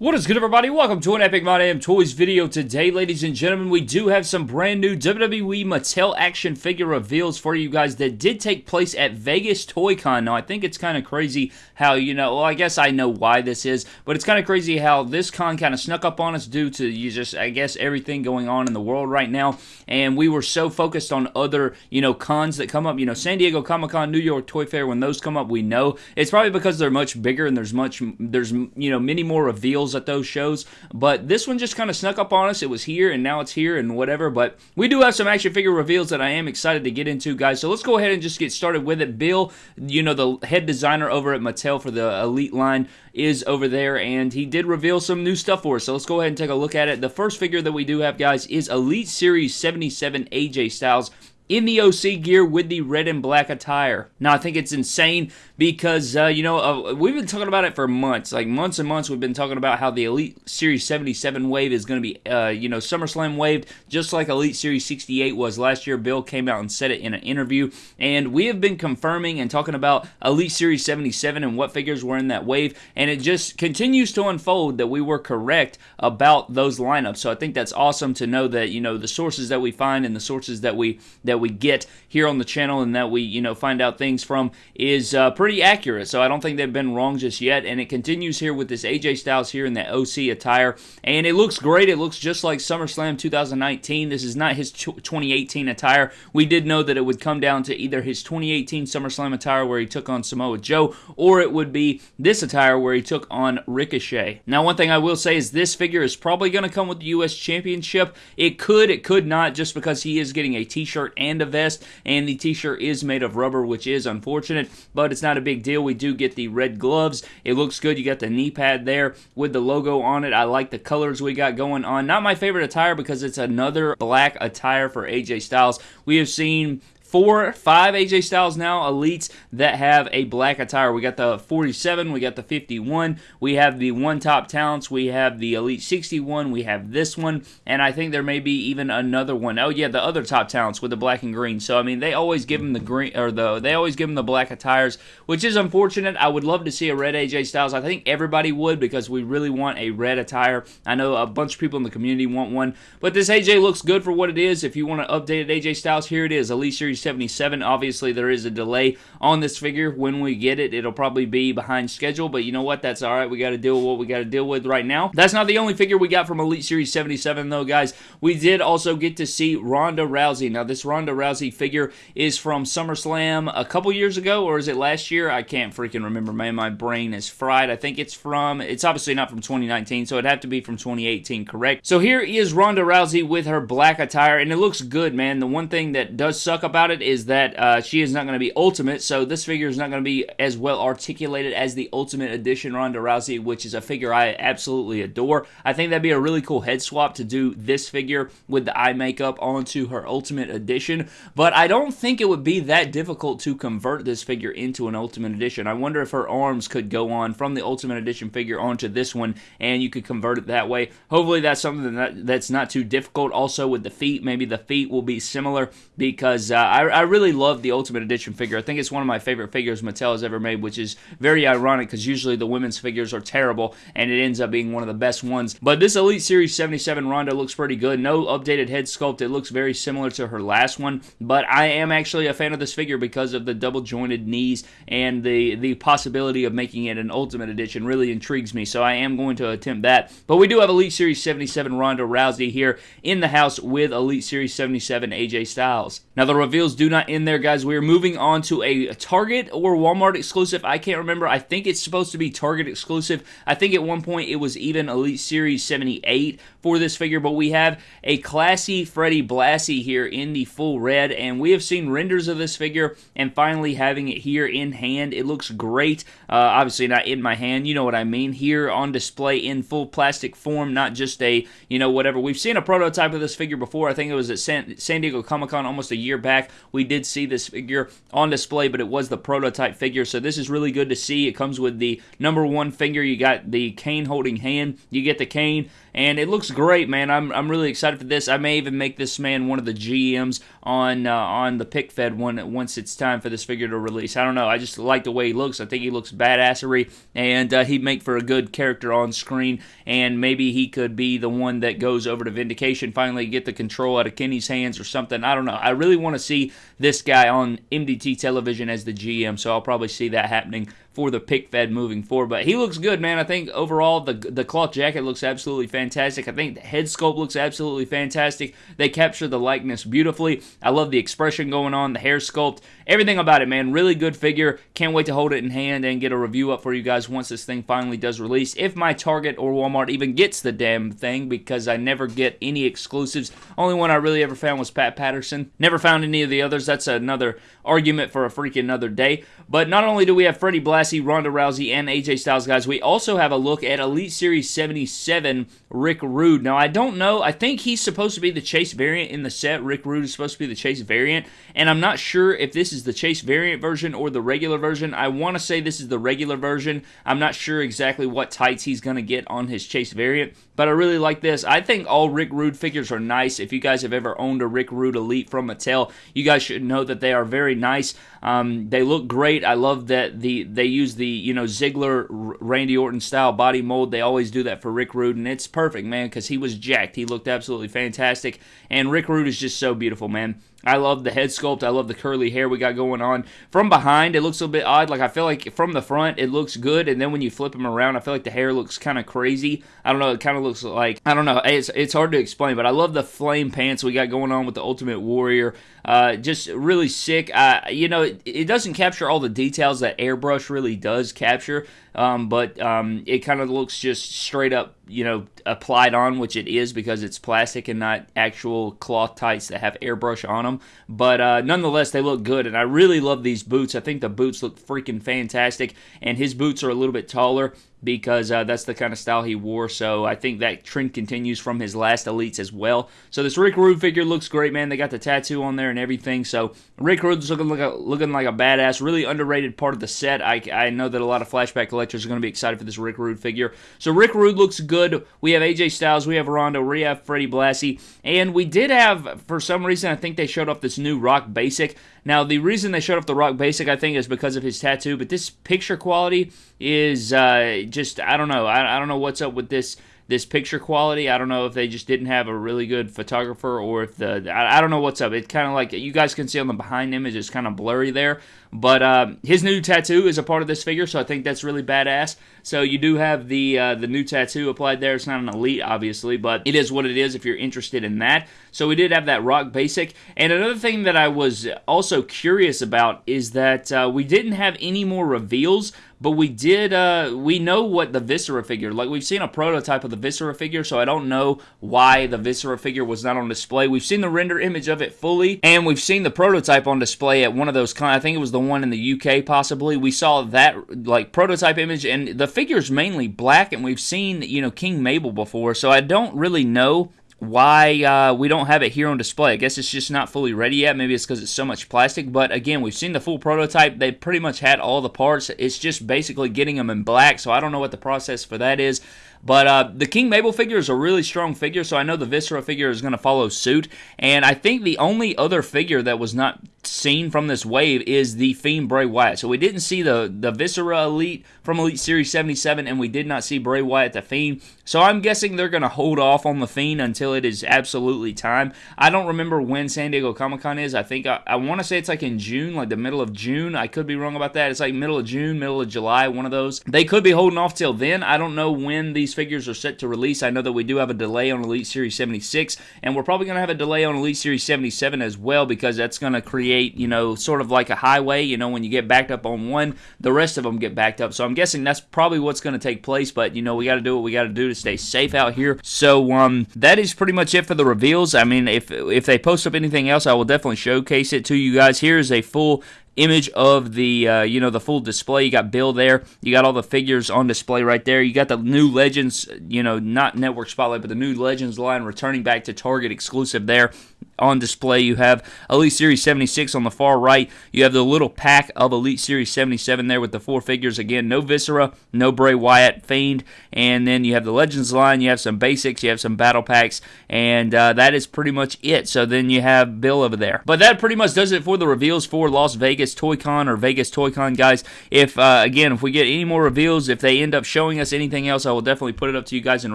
What is good everybody? Welcome to an Epic My Damn Toys video. Today, ladies and gentlemen, we do have some brand new WWE Mattel action figure reveals for you guys that did take place at Vegas Toy Con. Now, I think it's kind of crazy how, you know, well, I guess I know why this is, but it's kind of crazy how this con kind of snuck up on us due to you just, I guess, everything going on in the world right now. And we were so focused on other, you know, cons that come up. You know, San Diego Comic-Con, New York Toy Fair, when those come up, we know. It's probably because they're much bigger and there's much, there's, you know, many more reveals at those shows. But this one just kind of snuck up on us. It was here and now it's here and whatever. But we do have some action figure reveals that I am excited to get into, guys. So let's go ahead and just get started with it. Bill, you know, the head designer over at Mattel for the Elite line, is over there and he did reveal some new stuff for us. So let's go ahead and take a look at it. The first figure that we do have, guys, is Elite Series 77 AJ Styles in the OC gear with the red and black attire. Now, I think it's insane because, uh, you know, uh, we've been talking about it for months. Like, months and months, we've been talking about how the Elite Series 77 wave is going to be, uh, you know, SummerSlam waved, just like Elite Series 68 was last year. Bill came out and said it in an interview. And we have been confirming and talking about Elite Series 77 and what figures were in that wave. And it just continues to unfold that we were correct about those lineups. So I think that's awesome to know that, you know, the sources that we find and the sources that we, that we get here on the channel and that we, you know, find out things from is uh, pretty accurate. So I don't think they've been wrong just yet. And it continues here with this AJ Styles here in that OC attire. And it looks great. It looks just like SummerSlam 2019. This is not his 2018 attire. We did know that it would come down to either his 2018 SummerSlam attire where he took on Samoa Joe or it would be this attire where he took on Ricochet. Now, one thing I will say is this figure is probably going to come with the U.S. Championship. It could, it could not, just because he is getting a t-shirt and and a vest, and the t-shirt is made of rubber, which is unfortunate, but it's not a big deal. We do get the red gloves. It looks good. You got the knee pad there with the logo on it. I like the colors we got going on. Not my favorite attire because it's another black attire for AJ Styles. We have seen four, five AJ Styles now elites that have a black attire. We got the 47, we got the 51, we have the one top talents, we have the Elite 61, we have this one, and I think there may be even another one. Oh yeah, the other top talents with the black and green. So I mean, they always give them the green or the they always give them the black attires, which is unfortunate. I would love to see a red AJ Styles. I think everybody would because we really want a red attire. I know a bunch of people in the community want one, but this AJ looks good for what it is. If you want to update AJ Styles, here it is, Elite Series 77. Obviously, there is a delay on this figure. When we get it, it'll probably be behind schedule, but you know what? That's all right. We got to deal with what we got to deal with right now. That's not the only figure we got from Elite Series 77, though, guys. We did also get to see Ronda Rousey. Now, this Ronda Rousey figure is from SummerSlam a couple years ago, or is it last year? I can't freaking remember, man. My brain is fried. I think it's from, it's obviously not from 2019, so it'd have to be from 2018, correct? So here is Ronda Rousey with her black attire, and it looks good, man. The one thing that does suck about it is that uh, she is not going to be Ultimate, so this figure is not going to be as well articulated as the Ultimate Edition Ronda Rousey, which is a figure I absolutely adore. I think that'd be a really cool head swap to do this figure with the eye makeup onto her Ultimate Edition, but I don't think it would be that difficult to convert this figure into an Ultimate Edition. I wonder if her arms could go on from the Ultimate Edition figure onto this one, and you could convert it that way. Hopefully that's something that, that's not too difficult. Also with the feet, maybe the feet will be similar because uh, I, I really love the Ultimate Edition figure. I think it's one of my favorite figures Mattel has ever made, which is very ironic because usually the women's figures are terrible and it ends up being one of the best ones. But this Elite Series 77 Ronda looks pretty good. No updated head sculpt. It looks very similar to her last one, but I am actually a fan of this figure because of the double jointed knees and the, the possibility of making it an Ultimate Edition really intrigues me, so I am going to attempt that. But we do have Elite Series 77 Ronda Rousey here in the house with Elite Series 77 AJ Styles. Now the reveals do not end there, guys. We are moving on to a Target or Walmart exclusive. I can't remember. I think it's supposed to be Target exclusive. I think at one point it was even Elite Series 78 for this figure, but we have a classy Freddie Blassie here in the full red, and we have seen renders of this figure, and finally having it here in hand. It looks great. Uh, obviously not in my hand, you know what I mean. Here on display in full plastic form, not just a, you know, whatever. We've seen a prototype of this figure before. I think it was at San, San Diego Comic-Con almost a year back, we did see this figure on display, but it was the prototype figure. So this is really good to see. It comes with the number one finger. You got the cane holding hand. You get the cane, and it great, man. I'm, I'm really excited for this. I may even make this man one of the GMs on uh, on the pick fed one once it's time for this figure to release. I don't know. I just like the way he looks. I think he looks badassery, and uh, he'd make for a good character on screen. And maybe he could be the one that goes over to Vindication, finally get the control out of Kenny's hands or something. I don't know. I really want to see this guy on MDT television as the GM, so I'll probably see that happening for the pick fed moving forward. But he looks good, man. I think overall the the cloth jacket looks absolutely fantastic. I think the head sculpt looks absolutely fantastic. They capture the likeness beautifully. I love the expression going on, the hair sculpt, everything about it, man. Really good figure. Can't wait to hold it in hand and get a review up for you guys once this thing finally does release. If my Target or Walmart even gets the damn thing, because I never get any exclusives. Only one I really ever found was Pat Patterson. Never found any of the others. That's another argument for a freaking another day. But not only do we have Freddie Blassie, Ronda Rousey, and AJ Styles, guys, we also have a look at Elite Series 77 Rick Rude. Now, I don't know. I think he's supposed to be the Chase variant in the set. Rick Rude is supposed to be the Chase variant. And I'm not sure if this is the Chase variant version or the regular version. I want to say this is the regular version. I'm not sure exactly what tights he's going to get on his Chase variant. But I really like this. I think all Rick Rude figures are nice. If you guys have ever owned a Rick Rude Elite from Mattel, you guys should know that they are very nice. Um, they look great. I love that the they use the you know Ziggler Randy Orton style body mold. They always do that for Rick Rude, and it's perfect, man, because he was jacked. He looked absolutely fantastic, and Rick Rude is just so beautiful, man. I love the head sculpt. I love the curly hair we got going on. From behind, it looks a little bit odd. Like, I feel like from the front, it looks good. And then when you flip him around, I feel like the hair looks kind of crazy. I don't know. It kind of looks like, I don't know. It's, it's hard to explain, but I love the flame pants we got going on with the Ultimate Warrior. Uh, just really sick. Uh, you know, it, it, doesn't capture all the details that Airbrush really does capture, um, but um, it kind of looks just straight up, you know, applied on, which it is because it's plastic and not actual cloth tights that have airbrush on them. But uh, nonetheless, they look good, and I really love these boots. I think the boots look freaking fantastic, and his boots are a little bit taller because uh, that's the kind of style he wore. So I think that trend continues from his last elites as well. So this Rick Rude figure looks great, man. They got the tattoo on there and everything. So Rick Rude's looking like a, looking like a badass, really underrated part of the set. I, I know that a lot of flashback collectors are going to be excited for this Rick Rude figure. So Rick Rude looks good. We have AJ Styles, we have Rondo, we have Freddie Blassie, and we did have for some reason I think they showed off this new Rock Basic. Now, the reason they showed off the Rock Basic, I think, is because of his tattoo, but this picture quality is uh, just, I don't know. I, I don't know what's up with this this picture quality. I don't know if they just didn't have a really good photographer or if the I, I don't know what's up. It's kind of like you guys can see on the behind image, it's kind of blurry there. But uh, his new tattoo is a part of this figure, so I think that's really badass. So you do have the uh, the new tattoo applied there. It's not an elite, obviously, but it is what it is if you're interested in that. So we did have that rock basic. And another thing that I was also curious about is that uh, we didn't have any more reveals, but we did. Uh, we know what the Viscera figure. Like we've seen a prototype of the Viscera figure, so I don't know why the Viscera figure was not on display. We've seen the render image of it fully, and we've seen the prototype on display at one of those. I think it was the one in the UK, possibly. We saw that like prototype image, and the figure's mainly black, and we've seen you know King Mabel before, so I don't really know why uh, we don't have it here on display. I guess it's just not fully ready yet. Maybe it's because it's so much plastic. But again, we've seen the full prototype. They pretty much had all the parts. It's just basically getting them in black. So I don't know what the process for that is. But uh, the King Mabel figure is a really strong figure, so I know the Viscera figure is going to follow suit. And I think the only other figure that was not seen from this wave is the Fiend Bray Wyatt. So we didn't see the, the Viscera Elite from Elite Series 77, and we did not see Bray Wyatt the Fiend. So I'm guessing they're going to hold off on the Fiend until it is absolutely time. I don't remember when San Diego Comic Con is. I think I, I want to say it's like in June, like the middle of June. I could be wrong about that. It's like middle of June, middle of July, one of those. They could be holding off till then. I don't know when these figures are set to release. I know that we do have a delay on Elite Series 76, and we're probably going to have a delay on Elite Series 77 as well because that's going to create, you know, sort of like a highway. You know, when you get backed up on one, the rest of them get backed up. So I'm guessing that's probably what's going to take place, but, you know, we got to do what we got to do to stay safe out here. So um, that is pretty much it for the reveals. I mean, if, if they post up anything else, I will definitely showcase it to you guys. Here is a full image of the uh, you know the full display. You got Bill there. You got all the figures on display right there. You got the new Legends, you know, not Network Spotlight, but the new Legends line returning back to Target exclusive there on display. You have Elite Series 76 on the far right. You have the little pack of Elite Series 77 there with the four figures. Again, no Viscera, no Bray Wyatt, Fiend, and then you have the Legends line. You have some basics. You have some battle packs, and uh, that is pretty much it. So then you have Bill over there. But that pretty much does it for the reveals for Las Vegas Toy Con or Vegas Toy Con, guys. If uh, again, if we get any more reveals, if they end up showing us anything else, I will definitely put it up to you guys and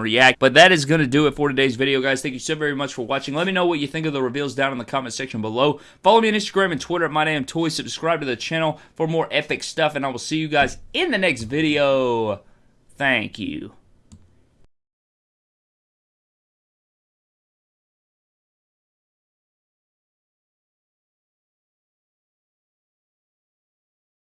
react. But that is going to do it for today's video, guys. Thank you so very much for watching. Let me know what you think of the reveals down in the comment section below. Follow me on Instagram and Twitter at MyDamnToys. Subscribe to the channel for more epic stuff, and I will see you guys in the next video. Thank you.